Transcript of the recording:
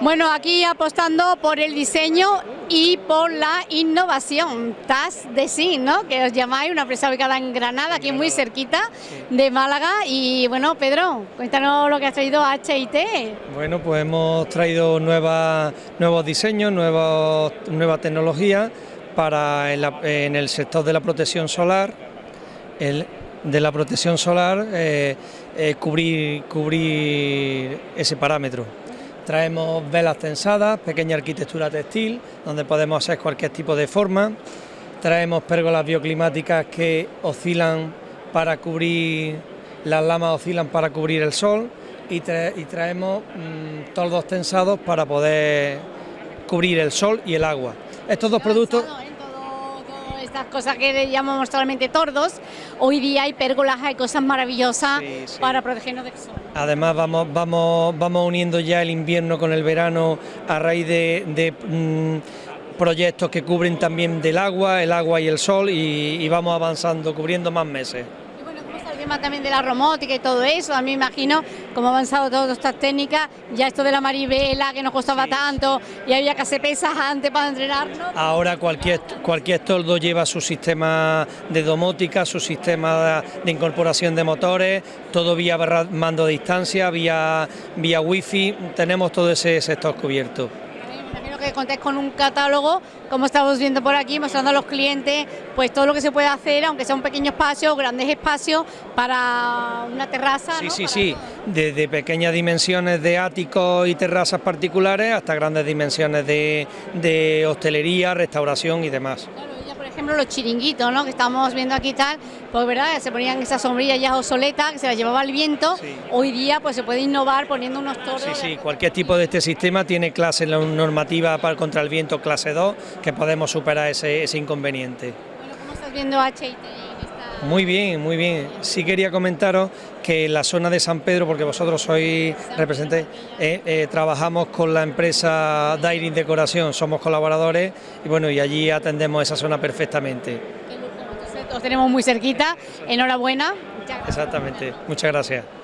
Bueno, aquí apostando por el diseño y por la innovación, TAS de sí, ¿no? Que os llamáis, una empresa ubicada en Granada, aquí muy cerquita de Málaga. Y bueno, Pedro, cuéntanos lo que has traído HIT. Bueno, pues hemos traído nuevas, nuevos diseños, nuevos, nueva tecnología para en, el sector de la protección solar, de la protección solar, eh, eh, cubrir ese parámetro. Traemos velas tensadas, pequeña arquitectura textil, donde podemos hacer cualquier tipo de forma. Traemos pérgolas bioclimáticas que oscilan para cubrir, las lamas oscilan para cubrir el sol y, traemos mm, toldos tensados para poder cubrir el sol y el agua. Estos dos productos estas cosas que le llamamos solamente tordos, hoy día hay pérgolas, hay cosas maravillosas para protegernos del sol. Además vamos, vamos, vamos uniendo ya el invierno con el verano a raíz de, mm, proyectos que cubren también del agua, el agua y el sol y vamos avanzando, cubriendo más meses tema también de la robótica y todo eso, a mí me imagino cómo ha avanzado todas estas técnicas, ya esto de la maribela que nos costaba tanto y había que hacer pesas antes para entrenarnos. Ahora cualquier, cualquier toldo lleva su sistema de domótica, su sistema de incorporación de motores, todo vía mando de distancia, vía, vía wifi, tenemos todo ese sector cubierto que contéis con un catálogo, como estamos viendo por aquí, mostrando a los clientes pues todo lo que se puede hacer, aunque sea un pequeño espacio o grandes espacios para una terraza. Sí, sí, sí, desde pequeñas dimensiones de áticos y terrazas particulares hasta grandes dimensiones de, de hostelería, restauración y demás ejemplo, los chiringuitos, ¿no? que estamos viendo aquí tal, pues verdad, se ponían esas sombrillas ya obsoletas, que se las llevaba el viento, hoy día pues se puede innovar poniendo unos torres. Sí, sí, cualquier tipo de este sistema tiene clase normativa para contra el viento clase 2, que podemos superar ese, inconveniente. Bueno, ¿cómo estás viendo HIT? Muy bien, muy bien. Sí quería comentaros que en la zona de San Pedro, porque vosotros sois representantes, eh, eh, trabajamos con la empresa Dairy Decoración, somos colaboradores y bueno, y allí atendemos esa zona perfectamente. Os tenemos muy cerquita, enhorabuena. Exactamente, muchas gracias.